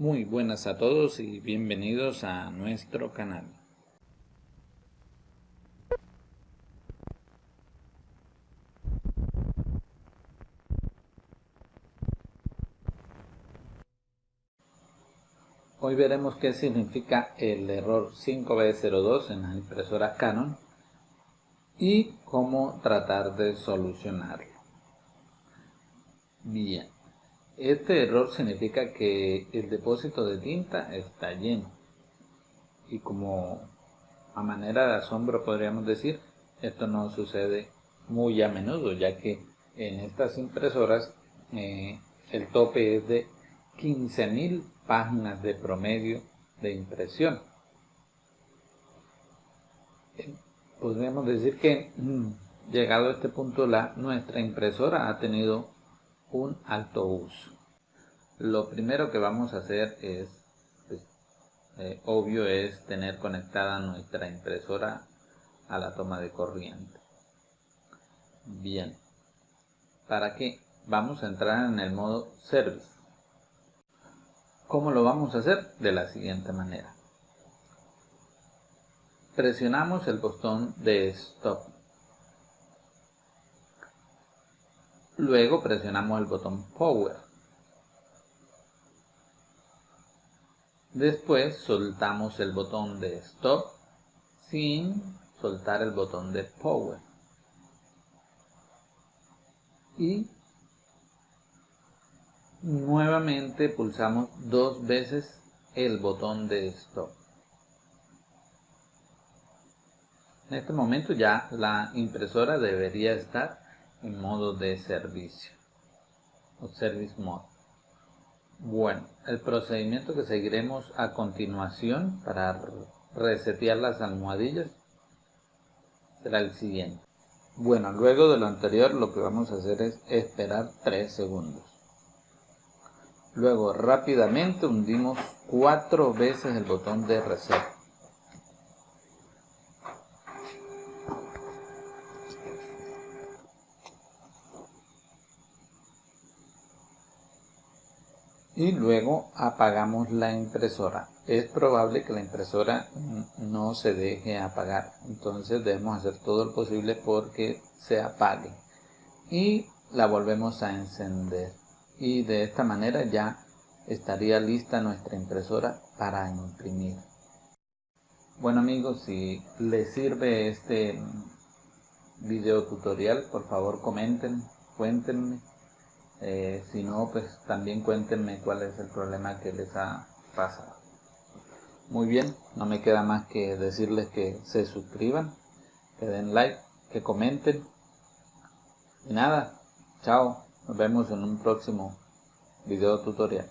Muy buenas a todos y bienvenidos a nuestro canal. Hoy veremos qué significa el error 5B02 en las impresoras Canon y cómo tratar de solucionarlo. Bien, este error significa que el depósito de tinta está lleno. Y como a manera de asombro podríamos decir, esto no sucede muy a menudo, ya que en estas impresoras eh, el tope es de 15.000 páginas de promedio de impresión. Podríamos decir que mm, llegado a este punto la, nuestra impresora ha tenido un alto uso. Lo primero que vamos a hacer es, pues, eh, obvio, es tener conectada nuestra impresora a la toma de corriente. Bien, ¿para qué? Vamos a entrar en el modo Service. ¿Cómo lo vamos a hacer? De la siguiente manera. Presionamos el botón de Stop Luego presionamos el botón Power. Después soltamos el botón de Stop sin soltar el botón de Power. Y nuevamente pulsamos dos veces el botón de Stop. En este momento ya la impresora debería estar en modo de servicio o service mode bueno el procedimiento que seguiremos a continuación para resetear las almohadillas será el siguiente. Bueno luego de lo anterior lo que vamos a hacer es esperar 3 segundos. Luego rápidamente hundimos cuatro veces el botón de reset y luego apagamos la impresora. Es probable que la impresora no se deje apagar, entonces debemos hacer todo lo posible porque se apague y la volvemos a encender y de esta manera ya estaría lista nuestra impresora para imprimir. Bueno amigos, si les sirve este video tutorial, por favor comenten, cuéntenme eh, si no, pues también cuéntenme cuál es el problema que les ha pasado. Muy bien, no me queda más que decirles que se suscriban, que den like, que comenten. Y nada, chao, nos vemos en un próximo video tutorial.